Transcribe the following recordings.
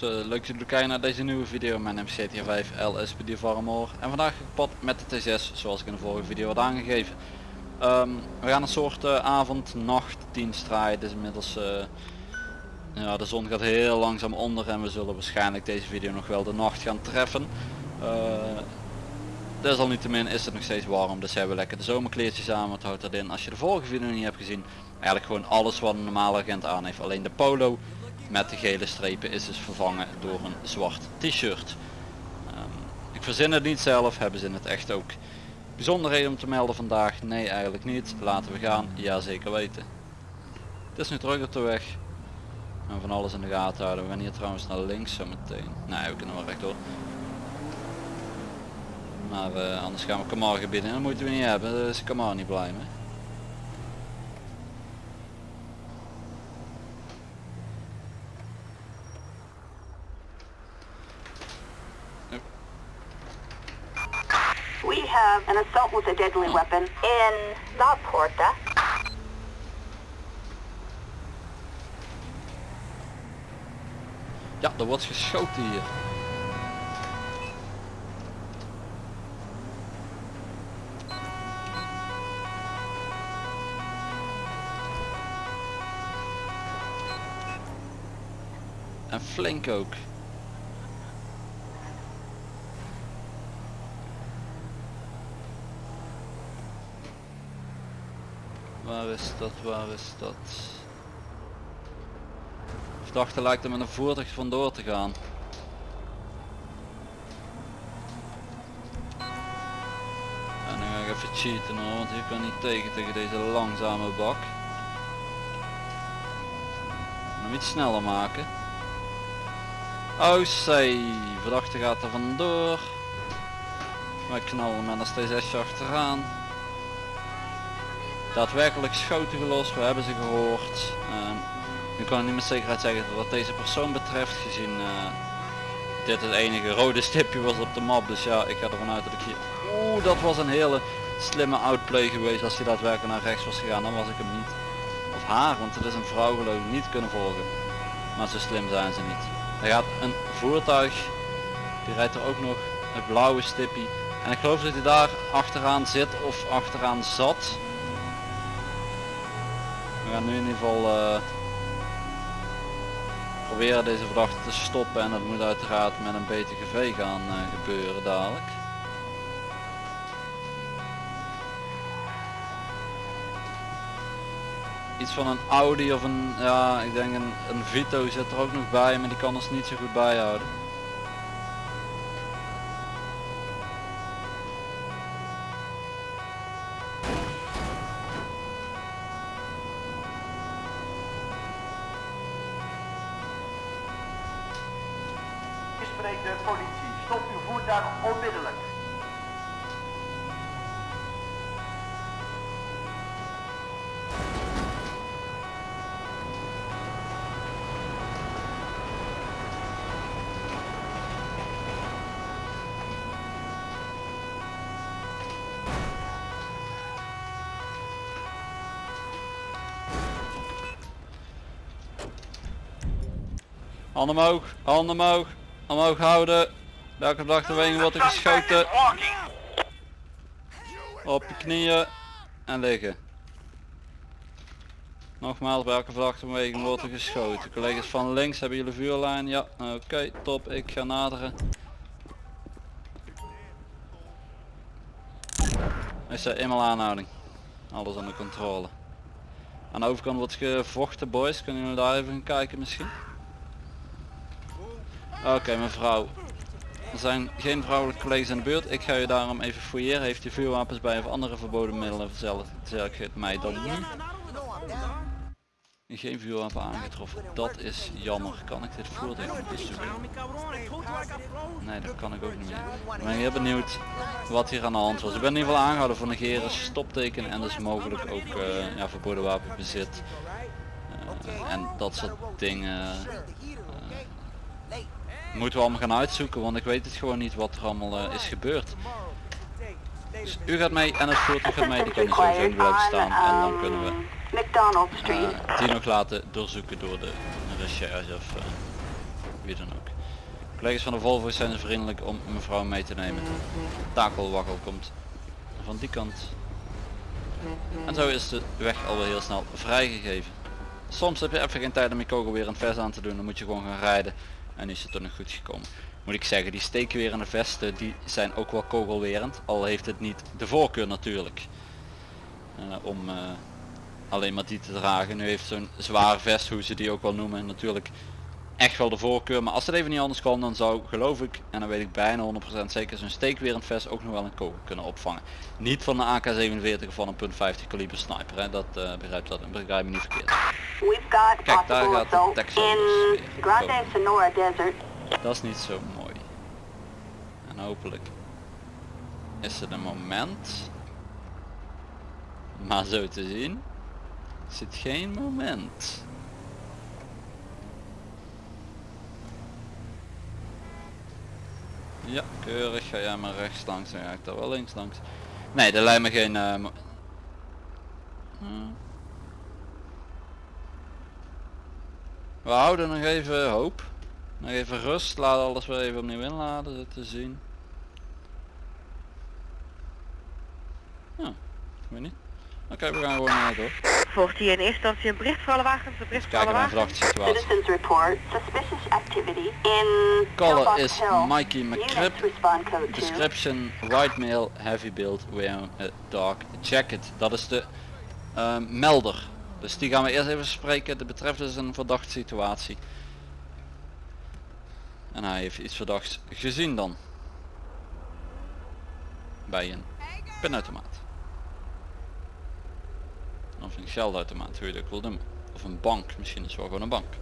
Mensen, eh, leuk dat jullie kijken naar deze nieuwe video. Mijn naam is GTA 5 LSPD Varmoor en vandaag gepad met de T6 zoals ik in de vorige video had aangegeven. Ehm, we gaan een soort uh, avond-nacht dienst draaien. Het is inmiddels, uh, ja, de zon gaat heel langzaam onder en we zullen waarschijnlijk deze video nog wel de nacht gaan treffen. Desalniettemin is het nog steeds warm, dus hebben we lekker de zomerkleertjes aan. Wat houdt dat in? Als je de vorige video niet hebt gezien, eigenlijk gewoon alles wat een normale agent aan heeft. Alleen de polo met de gele strepen is dus vervangen door een zwart t-shirt. Um, ik verzin het niet zelf, hebben ze in het echt ook. Bijzonderheden om te melden vandaag? Nee eigenlijk niet. Laten we gaan? Ja zeker weten. Het is nu terug op de weg. En van alles in de gaten houden. We gaan hier trouwens naar links zo meteen. Nee we kunnen wel rechtdoor. Maar uh, anders gaan we Kamar gebieden. Dat moeten we niet hebben. Daar is Kamar niet blij mee. We have an assault with a deadly weapon in La Porta. Ja, er wordt geschoten hier. En flink ook. Waar is dat, waar is dat? Verdachte lijkt er met een voertuig vandoor te gaan. En nu ga ik even cheaten hoor, want je kan niet tegen tegen deze langzame bak. Hem iets sneller maken. Oh zee, verdachte gaat er vandoor. Wij knallen met een T6 achteraan daadwerkelijk schoten gelost, we hebben ze gehoord. Uh, nu kan ik niet met zekerheid zeggen wat deze persoon betreft, gezien uh, dit het enige rode stipje was op de map. Dus ja, ik ga ervan uit dat ik hier... Oeh, dat was een hele slimme outplay geweest. Als hij daadwerkelijk naar rechts was gegaan, dan was ik hem niet. Of haar, want het is een vrouw geloof ik niet kunnen volgen. Maar zo slim zijn ze niet. Er gaat een voertuig, die rijdt er ook nog, een blauwe stippie. En ik geloof dat hij daar achteraan zit of achteraan zat. We gaan nu in ieder geval uh, proberen deze verdachte te stoppen en dat moet uiteraard met een BTGV gaan uh, gebeuren dadelijk. Iets van een Audi of een, ja ik denk een, een Vito zit er ook nog bij, maar die kan ons niet zo goed bijhouden. De politie. Stop uw voertuig onmiddellijk. Handen omhoog, handen omhoog, omhoog houden. Welke verdachte wordt er geschoten? Op je knieën en liggen. Nogmaals, bij elke wordt er geschoten. Collega's van links, hebben jullie vuurlijn? Ja, oké, top. Ik ga naderen. Is er eenmaal aanhouding. Alles onder controle. Aan de overkant wordt gevochten, boys. Kunnen jullie daar even gaan kijken misschien? Oké mevrouw. Er zijn geen vrouwelijke collega's in de buurt. Ik ga u daarom even fouilleren. Heeft u vuurwapens bij of andere verboden middelen? Zeg het mij dan niet. Geen vuurwapen aangetroffen. Dat is jammer. Kan ik dit voertuig? Nee, dat kan ik ook niet meer. Ik ben heel benieuwd wat hier aan de hand was. Ik ben in ieder geval aangehouden voor negeren, stopteken en dus mogelijk ook uh, ja, verboden wapenbezit. Uh, en dat soort dingen moeten we allemaal gaan uitzoeken, want ik weet het gewoon niet wat er allemaal uh, is gebeurd. Dus u gaat mee en het voertuig gaat mee, die kan niet sowieso blijven staan en dan kunnen we uh, die nog laten doorzoeken door de recherche of uh, wie dan ook. Collega's van de Volvo zijn zo vriendelijk om mevrouw mee te nemen. Takelwakkel komt van die kant. En zo is de weg alweer heel snel vrijgegeven. Soms heb je even geen tijd om je kogel weer een vest aan te doen, dan moet je gewoon gaan rijden. En is het er nog goed gekomen. Moet ik zeggen, die steken de vesten die zijn ook wel kogelwerend. Al heeft het niet de voorkeur natuurlijk. Uh, om uh, alleen maar die te dragen. Nu heeft zo'n zwaar vest, hoe ze die ook wel noemen, natuurlijk echt wel de voorkeur. Maar als het even niet anders kan, dan zou geloof ik, en dan weet ik bijna 100% zeker, zo'n steekwerend vest ook nog wel een kogel kunnen opvangen. Niet van een AK-47 of van een .50 kaliber sniper, hè. dat uh, begrijpt dat, begrijp me niet verkeerd. Kijk, daar gaat de Texas in weer Grande komen. Sonora Desert. Dat is niet zo mooi. En hopelijk is het een moment. Maar zo te zien is het geen moment. Ja, keurig. Ga jij maar rechts langs, dan ga ik daar wel links langs. Nee, er lijkt me geen... Hmm. We houden nog even hoop. Nog even rust, laat alles weer even opnieuw inladen, zo te zien. Ja, weet niet. Oké, we gaan gewoon naar door. Volgt hier in eerste instantie een bericht voor alle wagens, een bericht voor alle Kijken naar een wagens. verdachte situatie. Citizens report suspicious activity in Caller is. Mikey 2. Description, white male, heavy build, wearing a dark jacket. Dat is de ehm, melder. Dus die gaan we eerst even spreken. De betreft is een verdachte situatie. En hij heeft iets verdachts gezien dan. Bij een pinautomaat. Of een geldautomaat, hoe je dat wil. Of een bank, misschien is wel gewoon een bank.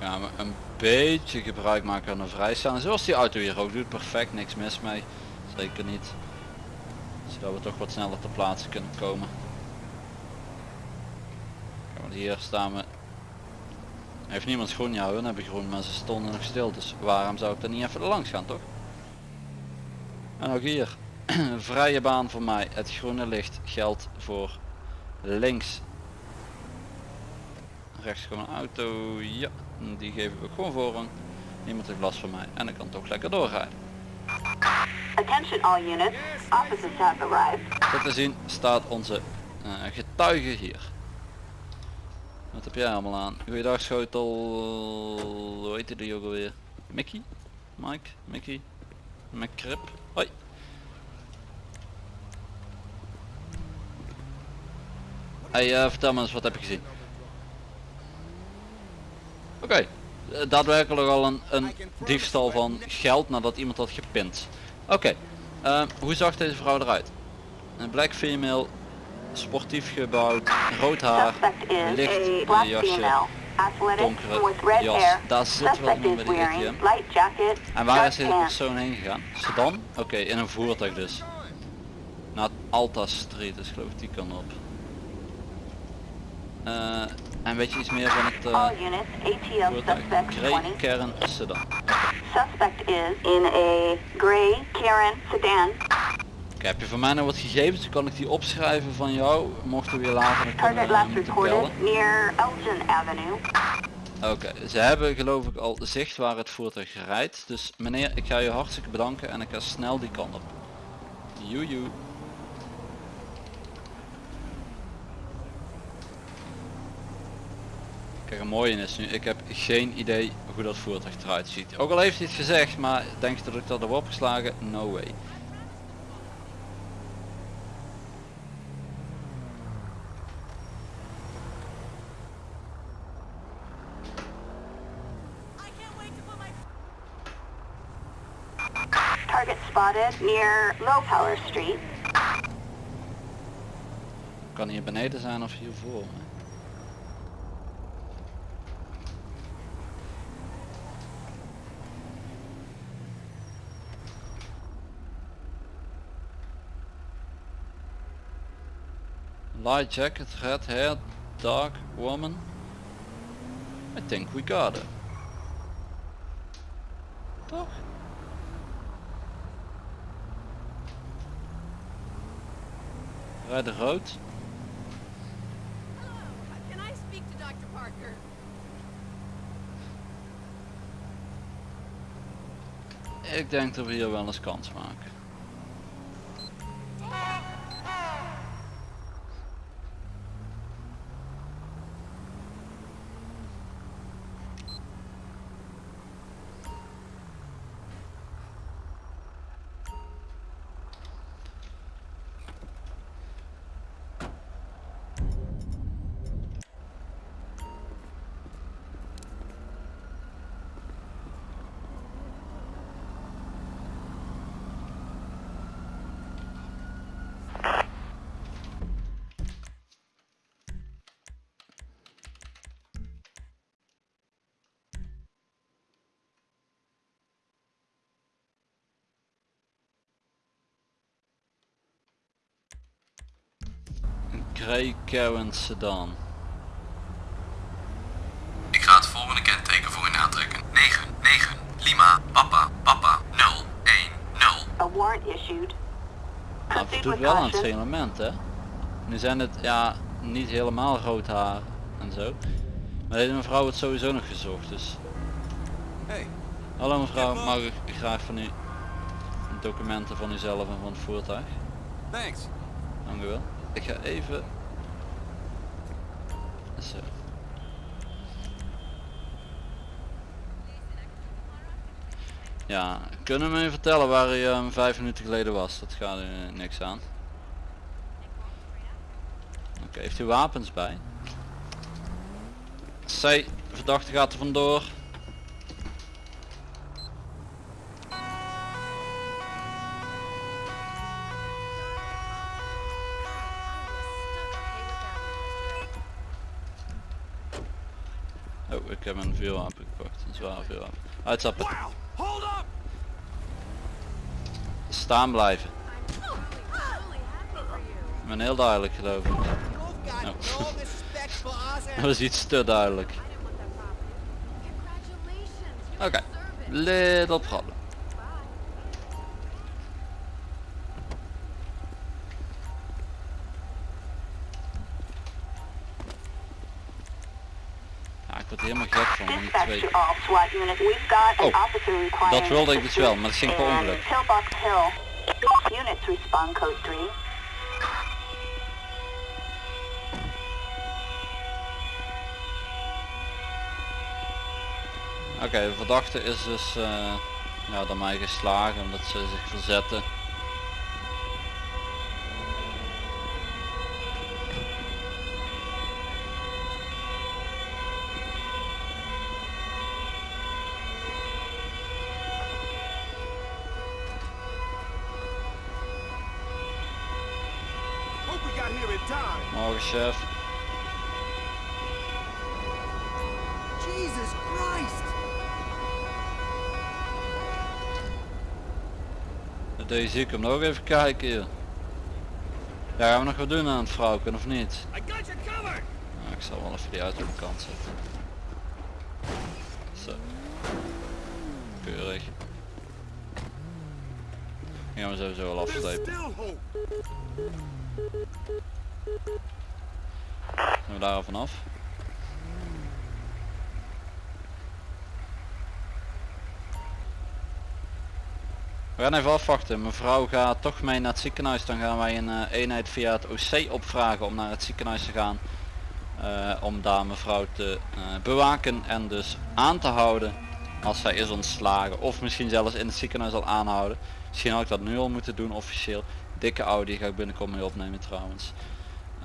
gaan we een beetje gebruik maken van een vrijstaan. Zoals die auto hier ook doet. Perfect, niks mis mee. Zeker niet. Zodat we toch wat sneller ter plaatse kunnen komen. Hier staan we. Heeft niemand groen? Ja, hun hebben groen, maar ze stonden nog stil. Dus waarom zou ik er niet even langs gaan, toch? En ook hier. Vrije baan voor mij. Het groene licht geldt voor links rechts gewoon een auto, ja, die geven we gewoon voorrang. Niemand heeft last van mij en ik kan toch lekker doorrijden. Attention all units. Officers have arrived. Zo te zien staat onze eh, getuige hier. Wat heb jij allemaal aan? Goeiedag schotel, hoe heet die ook alweer? Mickey? Mike? Mickey? McCrip? Hoi. Hey, eh, vertel me eens, wat heb je gezien? Oké, eh, daadwerkelijk al een, een diefstal van geld nadat iemand had gepind. Oké, eh, hoe zag deze vrouw eruit? Een black female, sportief gebouwd, rood haar, licht jasje. donkere jas. Daar zit wel iemand ATM. light jacket, En waar is deze persoon heen gegaan? Sedan? Oké, in een voertuig dus. Naar Alta Street is geloof ik die kan op. Eh, en weet je iets meer van het suspect Grey 20. Kern Sedan. Suspect is in a gray Karen sedan. Heb je van mij nou wat gegevens? Dan kan ik die opschrijven van jou. Mochten we je later nog Target last near Elgin Avenue. Oké, ze hebben geloof ik al zicht waar het voertuig rijdt. Dus meneer, ik ga je hartstikke bedanken en ik ga snel die kant op. Joejoe. Kijk, een mooie is nu, ik heb geen idee hoe dat voertuig eruit ziet. Ook al heeft hij het gezegd, maar denk je dat ik dat heb opgeslagen? No way. Near Low Street. Kan hier beneden zijn of hiervoor. Light jacket, red hair, dark woman. I think we got it. Toch? Rood. To Dr. Parker? Ik denk dat we hier wel eens kans maken. Grey Karen sedan. Ik ga het volgende kenteken voor u aantrekken. 9, 9, Lima, Papa, Papa, 0, 1, 0. A warrant issued. Nou, het doet wel aan het signalement hè. Nu zijn het ja niet helemaal rood haar en zo. Maar deze mevrouw wordt sowieso nog gezocht dus. Hey. Hallo mevrouw, mag ik graag van u documenten van uzelf en van het voertuig? Thanks. Dank u wel. Ik ga even... Zo. Ja, kunnen we me vertellen waar u ehm, vijf minuten geleden was? Dat gaat eh, niks aan. Oké, heeft u wapens bij? C, verdachte gaat er vandoor. Ik heb een vuurwapen gepakt, een zware vuurwapen. Uitstappen. Hold up! Staan blijven. Ik ben heel duidelijk geloof ik. Nou. Dat was iets te duidelijk. Oké, little problem. Helemaal gek van, van die twee. Oh, dat wilde ik dus wel, maar dat ging per ongeluk. Units respond code 3. Oké, de verdachte is dus eh, ja, door mij geslagen omdat ze zich verzetten. Hope we got here in time. Morgen chef. Jesus Christ! De deze kom nog even kijken hier. Ja, gaan we nog wat doen aan het vrouwken of niet? Nou, ik zal wel even die auto op de kant zetten. Zo. Keurig. Die gaan we sowieso wel afslepen. We daar vanaf? We gaan even afwachten. Mevrouw gaat toch mee naar het ziekenhuis. Dan gaan wij een eh, eenheid via het OC opvragen om naar het ziekenhuis te gaan. eh, om daar mevrouw te eh, bewaken en dus aan te houden als zij is ontslagen. Of misschien zelfs in het ziekenhuis al aanhouden. Misschien had ik dat nu al moeten doen officieel. Dikke Audi ga ik binnenkort mee opnemen trouwens.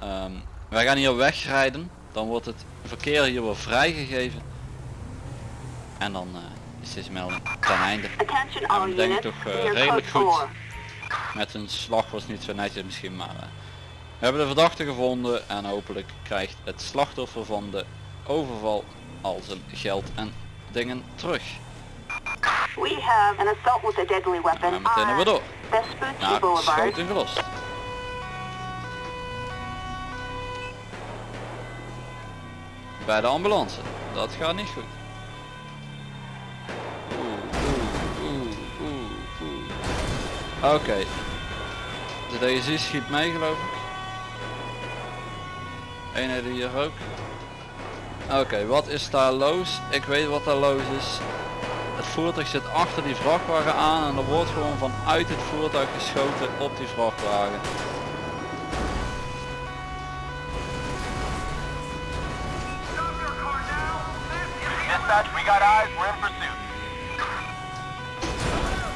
Ehm, wij gaan hier wegrijden. Dan wordt het verkeer hier weer vrijgegeven. En dan eh, is deze melding ten einde. Ik denk toch, eh, redelijk goed. 4. Met een slag was niet zo netjes misschien, maar eh, we hebben de verdachte gevonden en hopelijk krijgt het slachtoffer van de overval al zijn geld en dingen terug. We have an assault with a deadly weapon En meteen hebben we on door. Boulevard. schoten gelost. Bij de ambulance. dat gaat niet goed. Oké. De DSI schiet mee geloof ik. Eenheid hier ook. Oké, wat is daar los? Ik weet wat daar los is. Het voertuig zit achter die vrachtwagen aan en er wordt gewoon vanuit het voertuig geschoten op die vrachtwagen. Dispatch, we got eyes, we're in pursuit.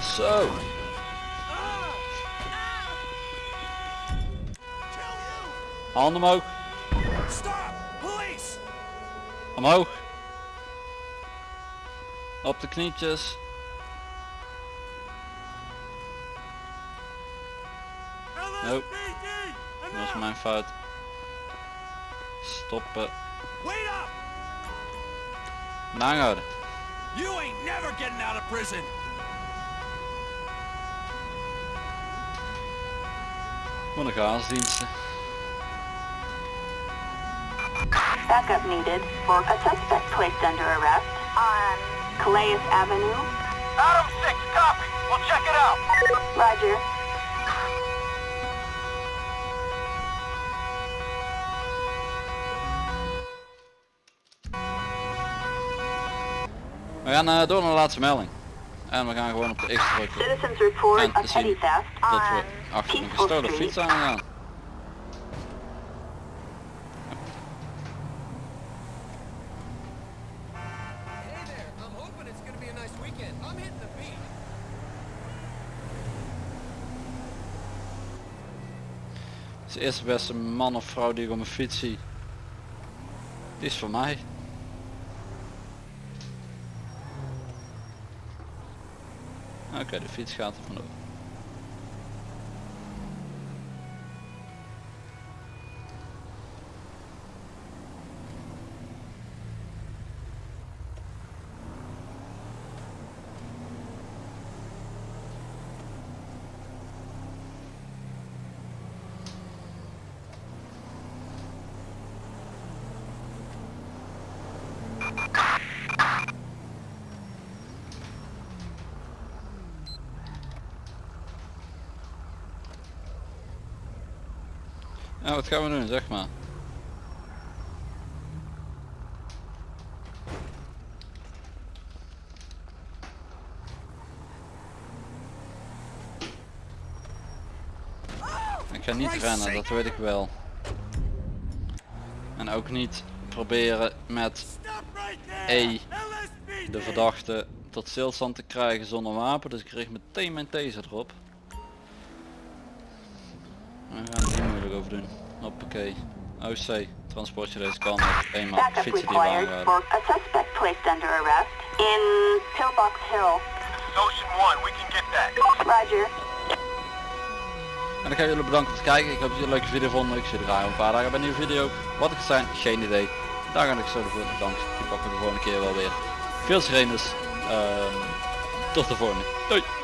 Zo. Handen omhoog. Omhoog. Op de knietjes. Nope. Dat is mijn fout. Stoppen. Naanhouden. You ain't never getting out of prison. Voor de gaasdiensten. Backup needed for a suspect placed under arrest on Calais Avenue. Adam 6, copy. We'll check it out. Roger. We gaan eh, door naar de laatste melding. En we gaan gewoon op de X drukken. Citizens report En a te zien Dat we on achter een gestolen fiets aangaan. Is eerste beste man of vrouw die ik op mijn fiets zie. Die is voor mij. Oké, de fiets gaat er vandoor. Ja, wat gaan we doen, zeg maar. Ik ga niet rennen, dat weet ik wel. En ook niet proberen met. E de verdachte tot stilstand te krijgen zonder wapen. Dus ik richt meteen mijn taser erop. OC, transportje deze kant op. Eenmaal fietsen die for a suspect placed under arrest in Pillbox Hill. Ocean 1, we can get that. Roger. En dan ga ik jullie bedanken voor het kijken. Ik hoop dat jullie een leuke video vonden. Ik zie er graag een paar dagen bij een nieuwe video. Wat het zijn, geen idee. Daar ga ik zo voor bedankt. Die pakken we de volgende keer wel weer. Veel sirenes. Ehm tot de volgende. Doei!